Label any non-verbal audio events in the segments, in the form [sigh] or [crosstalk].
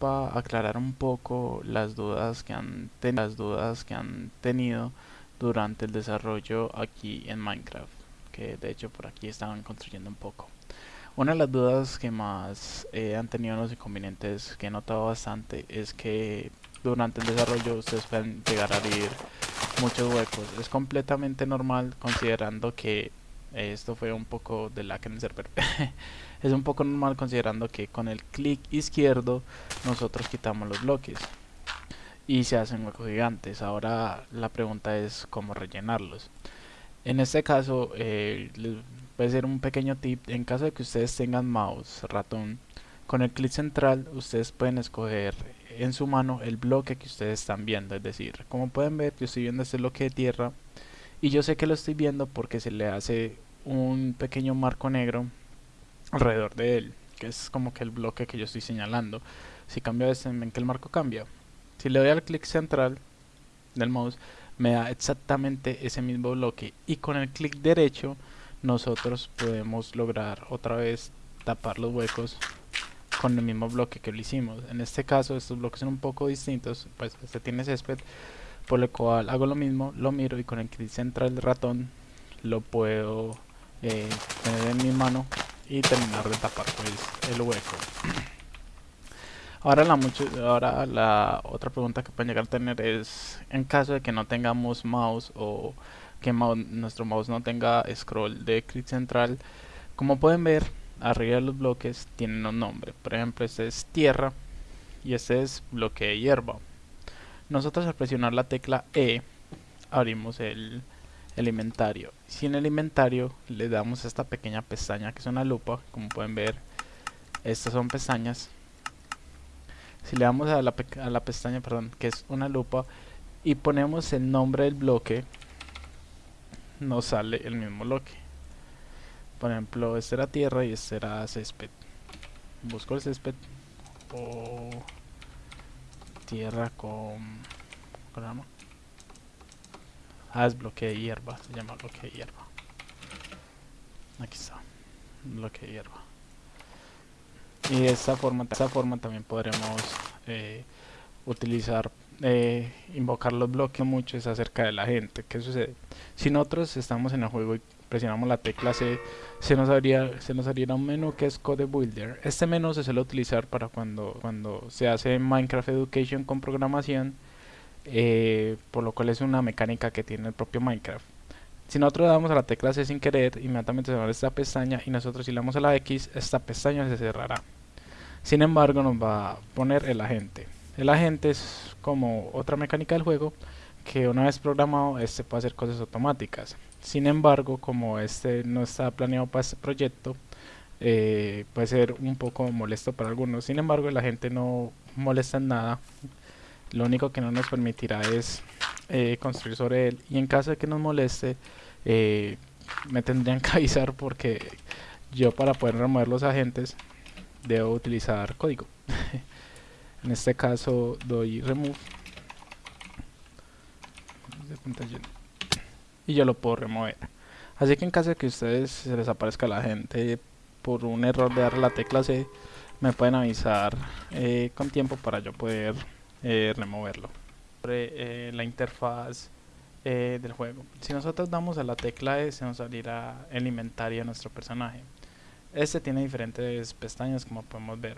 para aclarar un poco las dudas que han las dudas que han tenido durante el desarrollo aquí en Minecraft que de hecho por aquí estaban construyendo un poco. Una de las dudas que más eh, han tenido los inconvenientes que he notado bastante es que durante el desarrollo ustedes pueden llegar a abrir muchos huecos. Es completamente normal considerando que esto fue un poco de la en el server. [laughs] Es un poco normal considerando que con el clic izquierdo nosotros quitamos los bloques y se hacen huecos gigantes. Ahora la pregunta es cómo rellenarlos. En este caso eh, ser un pequeño tip. En caso de que ustedes tengan mouse ratón con el clic central ustedes pueden escoger en su mano el bloque que ustedes están viendo. Es decir como pueden ver yo estoy viendo este bloque de tierra y yo sé que lo estoy viendo porque se le hace un pequeño marco negro alrededor de él que es como que el bloque que yo estoy señalando. Si cambio este ven que el marco cambia si le doy al clic central del mouse me da exactamente ese mismo bloque. Y con el clic derecho nosotros podemos lograr otra vez tapar los huecos con el mismo bloque que lo hicimos. En este caso estos bloques son un poco distintos pues este tiene césped por lo cual hago lo mismo, lo miro y con el clic central del ratón lo puedo eh, tener en mi mano y terminar de tapar pues, el hueco. [clears throat] Ahora la, mucho, ahora la otra pregunta que pueden llegar a tener es en caso de que no tengamos mouse o que nuestro mouse no tenga scroll de clic central, como pueden ver arriba de los bloques tienen un nombre, por ejemplo este es tierra y este es bloque hierba nosotros al presionar la tecla E abrimos el, el inventario. Si en el inventario le damos a esta pequeña pestaña que es una lupa como pueden ver estas son pestañas. Si le damos a la, a la pestaña perdón que es una lupa y ponemos el nombre del bloque nos sale el mismo bloque. Por ejemplo este era tierra y este era césped. Busco el césped. O tierra con... ¿cómo Ah, es bloque de hierba, se llama bloque de hierba. Aquí está, bloque de hierba. Y de esta forma, de esta forma también podremos eh, utilizar, eh, invocar los bloques mucho acerca de la gente. ¿Qué sucede? Si nosotros estamos en el juego y presionamos la tecla C, se nos abría, se nos abrirá un menú que es Code Builder. Este menú se suele utilizar para cuando, cuando se hace Minecraft Education con programación, eh, por lo cual es una mecánica que tiene el propio Minecraft. Si nosotros damos a la tecla C sin querer, inmediatamente se abre esta pestaña y nosotros si le damos a la X, esta pestaña se cerrará. Sin embargo, nos va a poner el agente. El agente es como otra mecánica del juego que una vez programado, este puede hacer cosas automáticas. Sin embargo, como este no está planeado para este proyecto, eh, puede ser un poco molesto para algunos. Sin embargo, la gente no molesta en nada. Lo único que no nos permitirá es eh, construir sobre él. Y en caso de que nos moleste, eh, me tendrían que [laughs] avisar porque yo para poder remover los agentes debo utilizar código. [laughs] en este caso doy remove. Y yo lo puedo remover. Así que en caso de que ustedes se les aparezca la gente por un error de dar la tecla C me pueden avisar eh, con tiempo para yo poder eh, removerlo. Eh, la interfaz del juego. Si nosotros damos a la tecla E se nos abrirá el inventario de nuestro personaje. Este tiene diferentes pestañas como podemos ver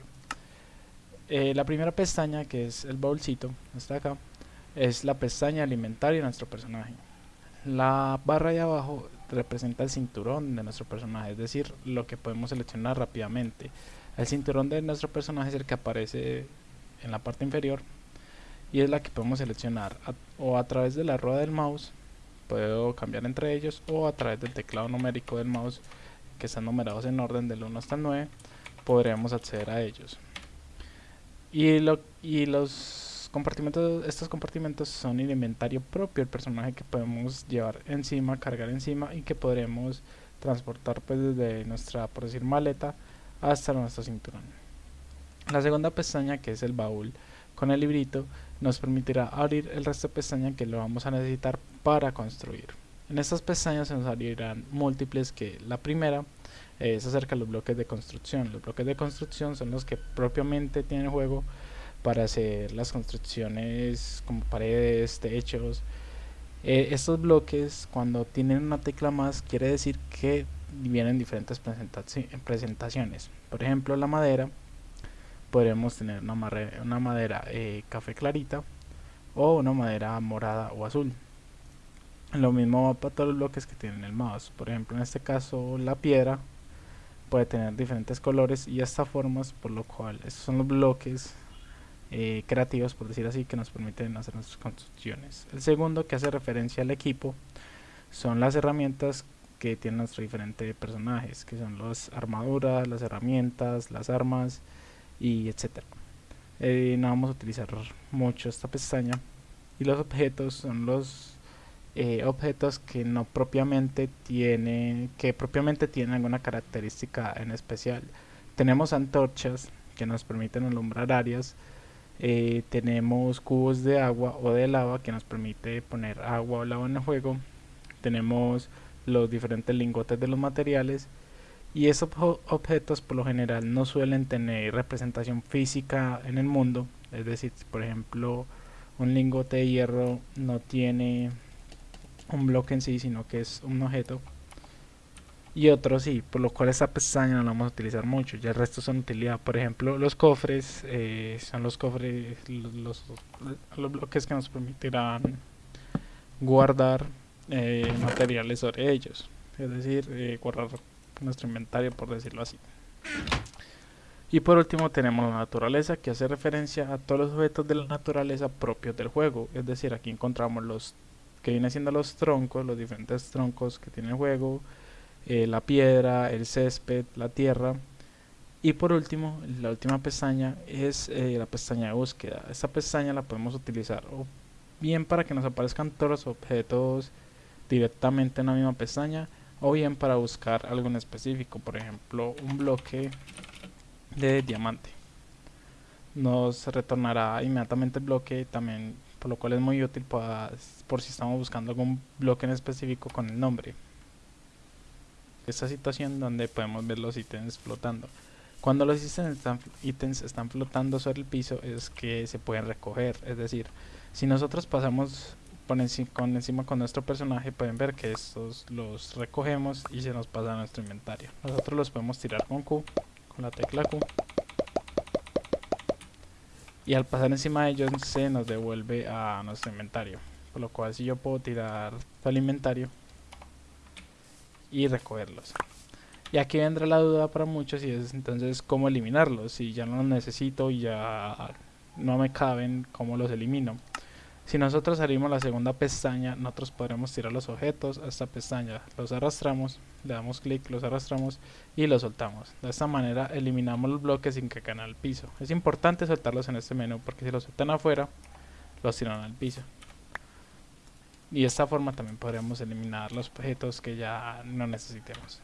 la primera pestaña que es el bolsito está acá es la pestaña alimentaria de nuestro personaje la barra de abajo representa el cinturón de nuestro personaje, es decir, lo que podemos seleccionar rápidamente. El cinturón de nuestro personaje es el que aparece en la parte inferior y es la que podemos seleccionar o a través de la rueda del mouse, puedo cambiar entre ellos o a través del teclado numérico del mouse que están numerados en orden del 1 hasta el 9 podremos acceder a ellos. Y, lo, y los compartimentos, estos compartimentos son el inventario propio del personaje que podemos llevar encima, cargar encima y que podremos transportar pues desde nuestra, por decir, maleta hasta nuestro cinturón. La segunda pestaña que es el baúl con el librito nos permitirá abrir el resto de pestañas que lo vamos a necesitar para construir. En estas pestañas se nos abrirán múltiples que la primera es acerca de los bloques de construcción. Los bloques de construcción son los que propiamente tiene el juego para hacer las construcciones como paredes, techos. Eh, estos bloques cuando tienen una tecla más quiere decir que vienen diferentes presentaciones. Por ejemplo la madera, podremos tener una, una madera eh, café clarita o una madera morada o azul. Lo mismo va para todos los bloques que tienen el mouse. Por ejemplo en este caso la piedra puede tener diferentes colores y hasta formas, por lo cual estos son los bloques eh, creativos, por decir así, que nos permiten hacer nuestras construcciones. El segundo, que hace referencia al equipo, son las herramientas que tienen nuestros diferentes personajes, que son las armaduras, las herramientas, las armas y etcétera. Eh, no vamos a utilizar mucho esta pestaña y los objetos son los eh, objetos que no propiamente tiene que propiamente tienen alguna característica en especial. Tenemos antorchas que nos permiten alumbrar áreas eh, tenemos cubos de agua o de lava que nos permite poner agua o lava en el juego tenemos los diferentes lingotes de los materiales y esos objetos por lo general no suelen tener representación física en el mundo. Es decir por ejemplo un lingote de hierro no tiene un bloque en sí, sino que es un objeto. Y otro sí, por lo cual esta pestaña no la vamos a utilizar mucho, ya el resto son utilidad. Por ejemplo, los cofres eh, son los cofres, los, los, bloques que nos permitirán guardar eh, materiales sobre ellos. Es decir, eh, guardar nuestro inventario, por decirlo así. Y por último tenemos la naturaleza que hace referencia a todos los objetos de la naturaleza propios del juego. Es decir, aquí encontramos los que viene siendo los troncos, los diferentes troncos que tiene el juego, eh, la piedra, el césped, la tierra. Y por último, la última pestaña es eh, la pestaña de búsqueda. Esta pestaña la podemos utilizar bien para que nos aparezcan todos los objetos directamente en la misma pestaña o bien para buscar algo en específico, por ejemplo un bloque de diamante. Nos retornará inmediatamente el bloque también por lo cual es muy útil por si estamos buscando algún bloque en específico con el nombre. Esta situación donde podemos ver los ítems flotando. Cuando los ítems están, flotando sobre el piso es que se pueden recoger, es decir, si nosotros pasamos por con encima con nuestro personaje pueden ver que estos los recogemos y se nos pasa a nuestro inventario. Nosotros los podemos tirar con Q, con la tecla Q y al pasar encima de ellos se nos devuelve a nuestro inventario por lo cual si yo puedo tirar el inventario y recogerlos. Y aquí vendrá la duda para muchos y es entonces cómo eliminarlos. Si ya no los necesito y ya no me caben cómo los elimino si nosotros abrimos la segunda pestaña, nosotros podremos tirar los objetos a esta pestaña. Los arrastramos, le damos clic, los arrastramos y los soltamos. De esta manera eliminamos los bloques sin que caigan al piso. Es importante soltarlos en este menú porque si los sueltan afuera, los tiran al piso. Y de esta forma también podremos eliminar los objetos que ya no necesitemos.